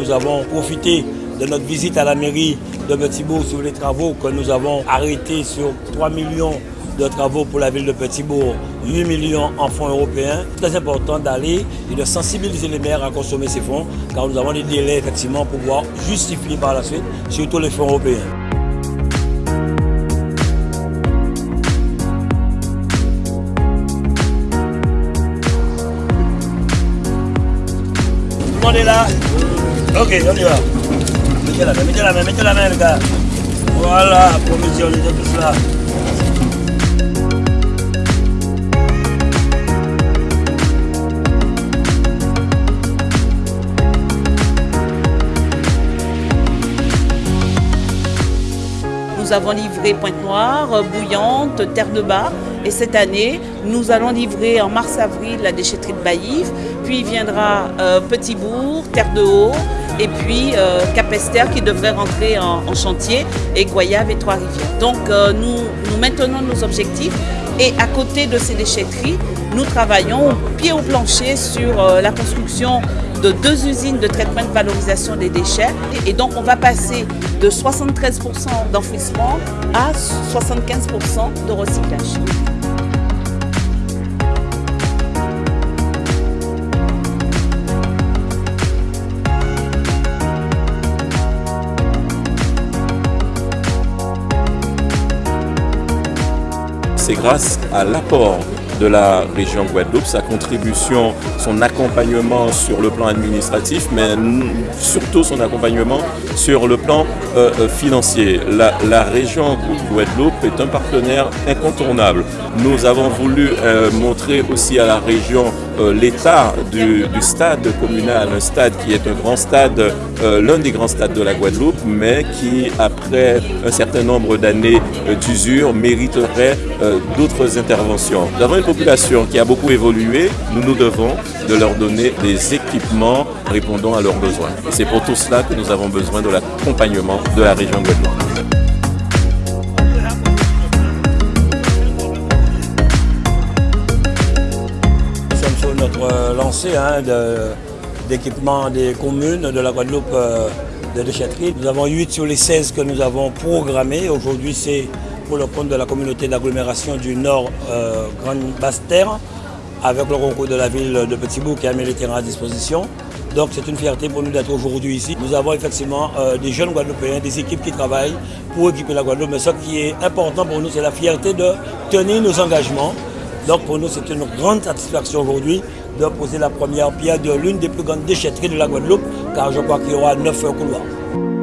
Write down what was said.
Nous avons profité de notre visite à la mairie de Petitbourg sur les travaux que nous avons arrêtés sur 3 millions de travaux pour la ville de Petitbourg, 8 millions en fonds européens. Très important d'aller et de sensibiliser les maires à consommer ces fonds, car nous avons des délais effectivement pour pouvoir justifier par la suite, surtout les fonds européens. Monde est là Ok, on y va? Mettez la main, mettez la main, mettez la main, les gars. Voilà, provision, on est tous Nous avons livré Pointe-Noire, Bouillante, Terre de Bas. Et cette année, nous allons livrer en mars-avril la déchetterie de Baïve. Puis viendra euh, Petit-Bourg, Terre de Haut. Et puis euh, Capester qui devrait rentrer en, chantier. Et Goyave et Trois-Rivières. Donc euh, nous, nous maintenons nos objectifs. Et à côté de ces déchetteries, nous travaillons pied au plancher sur euh, la construction de deux usines de traitement et de valorisation des déchets. Et donc on va passer de 73% d'enfouissement à 75% de recyclage. C'est grâce à l'apport de la région Guadeloupe, sa contribution, son accompagnement sur le plan administratif, mais surtout son accompagnement sur le plan euh, financier. La, région Guadeloupe est un partenaire incontournable. Nous avons voulu euh, montrer aussi à la région euh, l'état du, stade communal, un stade qui est un grand stade, l'un des grands stades de la Guadeloupe, mais qui, après un certain nombre d'années d'usure, mériterait d'autres interventions. Population qui a beaucoup évolué, nous nous devons de leur donner des équipements répondant à leurs besoins. C'est pour tout cela que nous avons besoin de l'accompagnement de la région Guadeloupe. Nous sommes sur notre lancée hein, d'équipement de, des communes de la Guadeloupe euh, de déchetterie. Nous avons 8 sur les 16 que nous avons programmés. Aujourd'hui, c'est pour le compte de la communauté d'agglomération du Nord euh, Grande Basse-Terre, avec le concours de la ville de Petitbourg qui a mis les terrains à disposition. Donc c'est une fierté pour nous d'être aujourd'hui ici. Nous avons effectivement euh, des jeunes Guadeloupéens, des équipes qui travaillent pour équiper la Guadeloupe. Mais ce qui est important pour nous, c'est la fierté de tenir nos engagements. Donc pour nous, c'est une grande satisfaction aujourd'hui de poser la première pierre de l'une des plus grandes déchetteries de la Guadeloupe, car je crois qu'il y aura neuf couloirs.